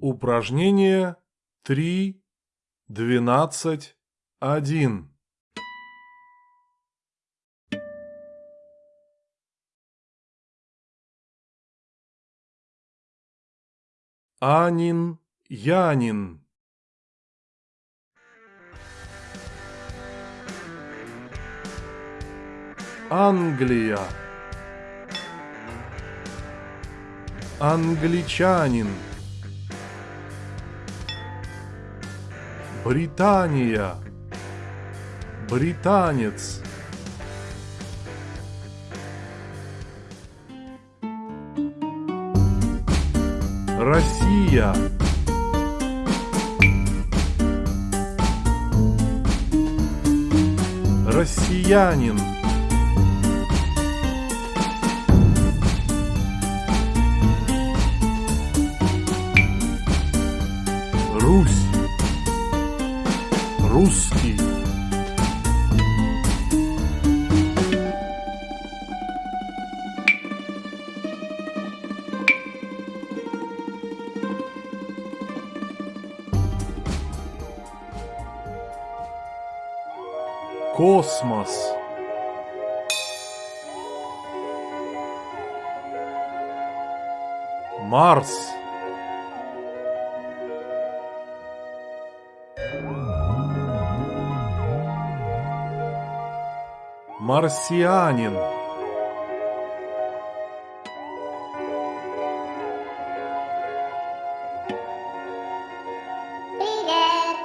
Упражнение 3, 12, 1. Анин, Янин. Англия. Англичанин. Британия. Британец. Россия. Россиянин. Русь. Русский. Космос. Марс. Марсианин. Привет!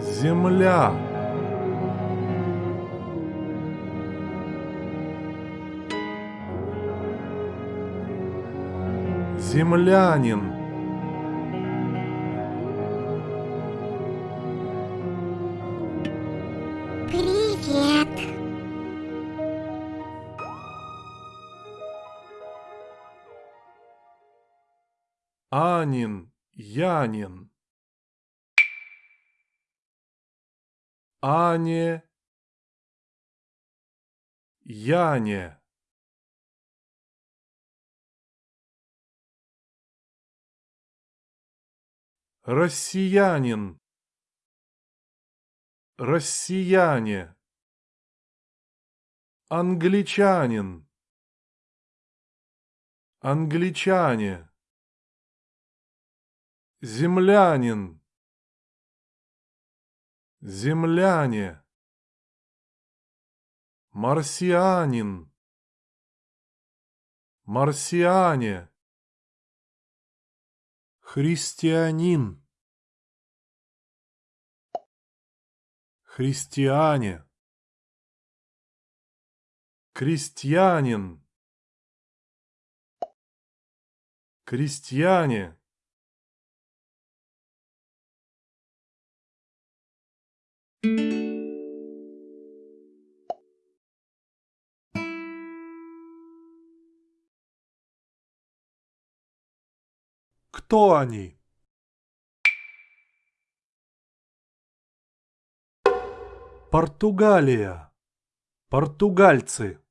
Земля. Землянин. Привет! Анин. Янин. Ане. Яне. Россиянин. Россияне. Англичанин. Англичане. Землянин. Земляне. Марсианин. Марсиане. Христианин. Христиане. Крестьянин. Крестьяне. Кто они? Португалия. Португальцы.